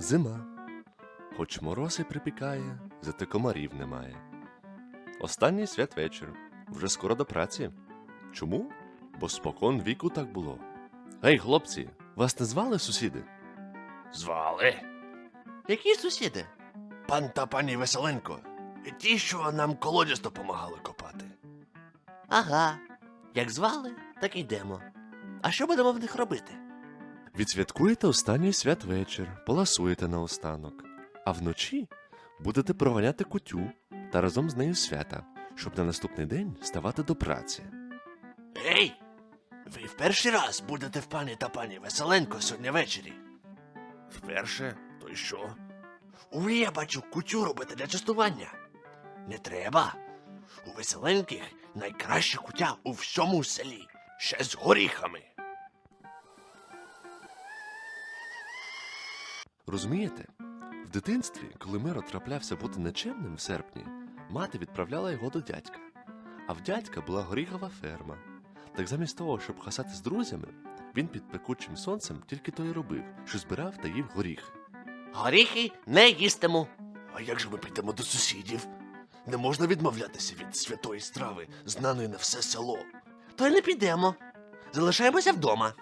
Зима. Хоч мороз і припікає, зате комарів немає. Останній святвечір. Вже скоро до праці. Чому? Бо спокон віку так було. Гей, хлопці, вас не звали сусіди? Звали. Які сусіди? Пан та пані Веселенко. Ті, що нам колодязь допомагали копати. Ага. Як звали, так і йдемо. А що будемо в них робити? Відсвяткуєте останній святвечір, поласуєте наостанок, а вночі будете проганяти кутю та разом з нею свята, щоб на наступний день ставати до праці. Ей! Ви в перший раз будете в пані та пані Веселенко сьогодні ввечері. Вперше? То й що? Ви, я бачу, кутю робите для частування. Не треба. У веселеньких найкраща кутя у всьому селі. Ще з горіхами. Розумієте? В дитинстві, коли Миро траплявся бути нечемним в серпні, мати відправляла його до дядька. А в дядька була горіхова ферма. Так замість того, щоб хасати з друзями, він під пекучим сонцем тільки то й робив, що збирав та їв горіхи. Горіхи не їстиму. А як же ми підемо до сусідів? Не можна відмовлятися від святої страви, знаної на все село. То й не підемо. Залишаємося вдома.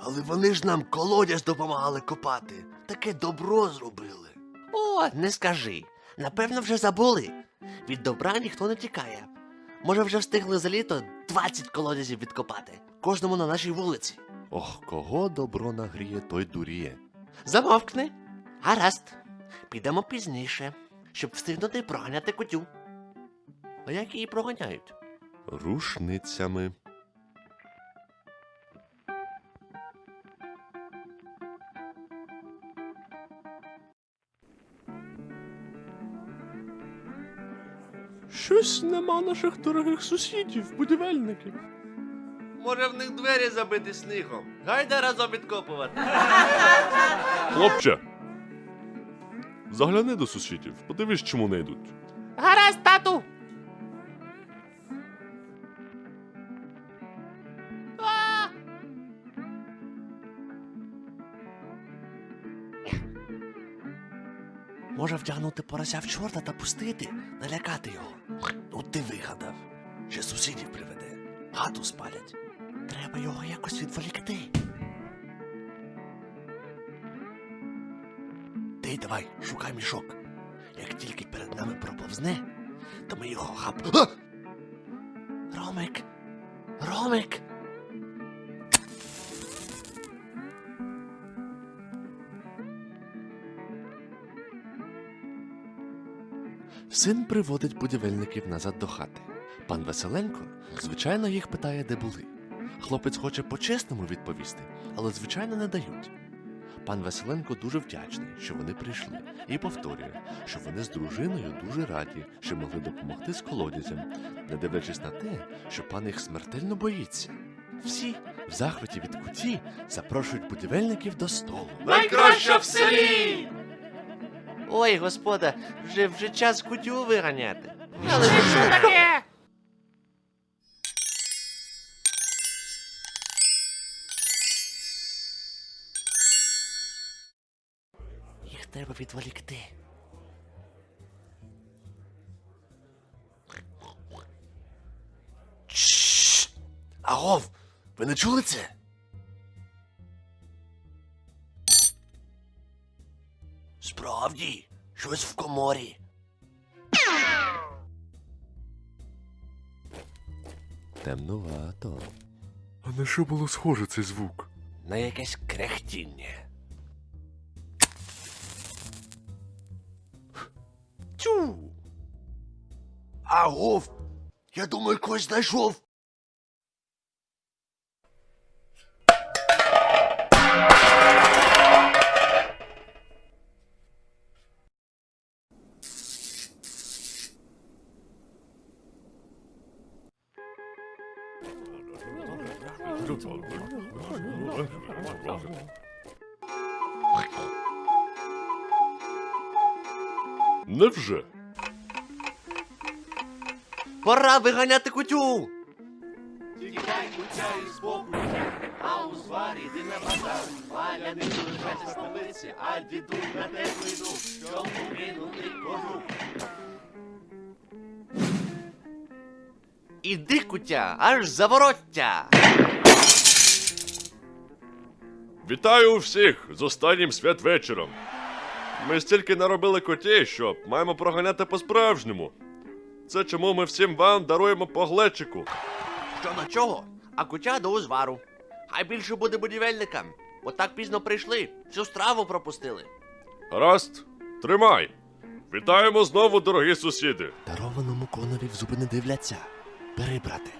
Але вони ж нам колодязь допомагали копати. Таке добро зробили. О, не скажи. Напевно, вже забули. Від добра ніхто не тікає. Може, вже встигли за літо 20 колодязів відкопати. Кожному на нашій вулиці. Ох, кого добро нагріє, той дуріє. Замовкни. Гаразд. Підемо пізніше, щоб встигнути проганяти кутю. А як її проганяють? Рушницями. Щось нема наших дорогих сусідів, будівельників. Може, в них двері забиті снігом. Гайда разом відкопувати. Хлопче. Загляни до сусідів, подивись, чому не йдуть. Може вдягнути порося в чорта та пустити, налякати його. Ну ти вигадав. Ще сусідів приведе. Хату спалять. Треба його якось відволікти. Ти давай, шукай мішок. Як тільки перед нами проповзне, то ми його хап. Ромик! Ромик! Син приводить будівельників назад до хати. Пан Веселенко, звичайно, їх питає, де були. Хлопець хоче по-чесному відповісти, але звичайно не дають. Пан Веселенко дуже вдячний, що вони прийшли, і повторює, що вони з дружиною дуже раді, що могли допомогти з колодязем, не дивлячись на те, що пан їх смертельно боїться. Всі в захваті від куті запрошують будівельників до столу. Найкраща в селі! Ой, господа, вже вже час кутю виганяти. Але що таке? Їх треба відволікти. Агов, ви не чули це? Справді, щось в коморі. Темнувато. А на що було схоже цей звук? На якесь крехтіння. Тю. Агов, я думаю, когось знайшов. Невже? Пора виганяти кутю! тікай, куття і спокуття, а у зварі йди на базар, Валя не залишайся столиці, а діду на тебе йду, щоб кинути кожух. Іди, кутя, аж завороття. Вітаю всіх з останнім святвечором. Ми стільки наробили котей, що маємо проганяти по-справжньому. Це чому ми всім вам даруємо по глечику. Що на чого? А кутя до узвару. Хай більше буде будівельникам. Бо так пізно прийшли, всю страву пропустили. Гаразд, тримай. Вітаємо знову, дорогі сусіди. Дарованому конові в зуби не дивляться. Бери, брате.